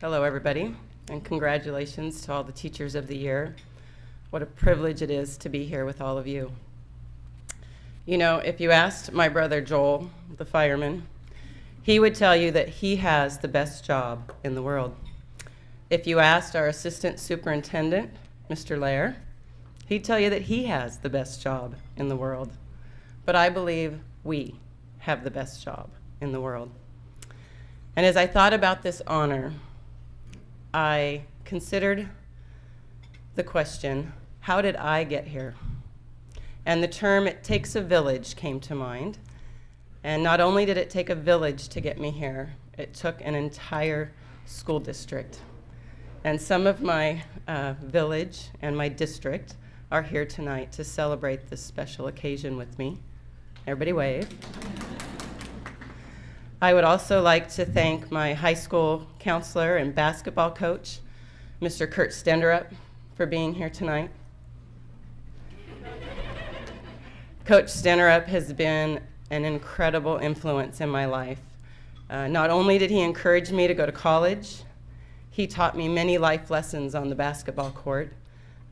Hello, everybody, and congratulations to all the teachers of the year. What a privilege it is to be here with all of you. You know, if you asked my brother Joel, the fireman, he would tell you that he has the best job in the world. If you asked our assistant superintendent, Mr. Lair, he'd tell you that he has the best job in the world. But I believe we have the best job in the world. And as I thought about this honor, I considered the question, how did I get here? And the term, it takes a village, came to mind. And not only did it take a village to get me here, it took an entire school district. And some of my uh, village and my district are here tonight to celebrate this special occasion with me. Everybody wave. I would also like to thank my high school counselor and basketball coach, Mr. Kurt Stenderup, for being here tonight. Coach Stenderup has been an incredible influence in my life. Uh, not only did he encourage me to go to college, he taught me many life lessons on the basketball court,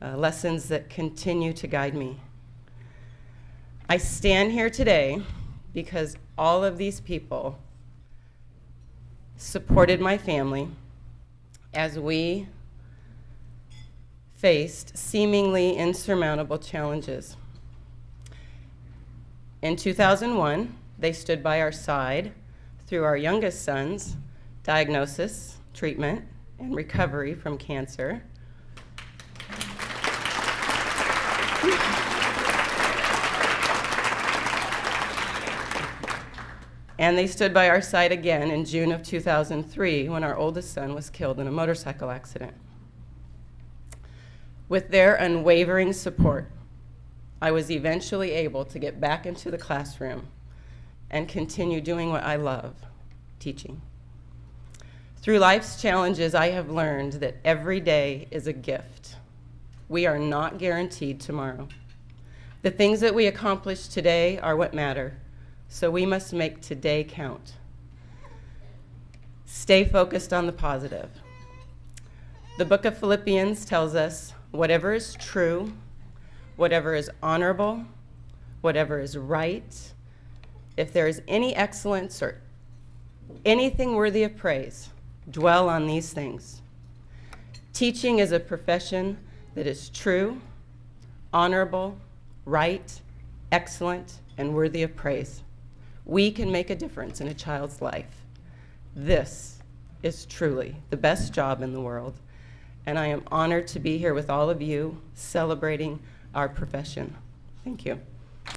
uh, lessons that continue to guide me. I stand here today because all of these people supported my family as we faced seemingly insurmountable challenges. In 2001, they stood by our side through our youngest son's diagnosis, treatment, and recovery from cancer. And they stood by our side again in June of 2003 when our oldest son was killed in a motorcycle accident. With their unwavering support, I was eventually able to get back into the classroom and continue doing what I love, teaching. Through life's challenges, I have learned that every day is a gift. We are not guaranteed tomorrow. The things that we accomplish today are what matter so we must make today count. Stay focused on the positive. The book of Philippians tells us whatever is true, whatever is honorable, whatever is right, if there is any excellence or anything worthy of praise, dwell on these things. Teaching is a profession that is true, honorable, right, excellent, and worthy of praise. We can make a difference in a child's life. This is truly the best job in the world, and I am honored to be here with all of you celebrating our profession. Thank you.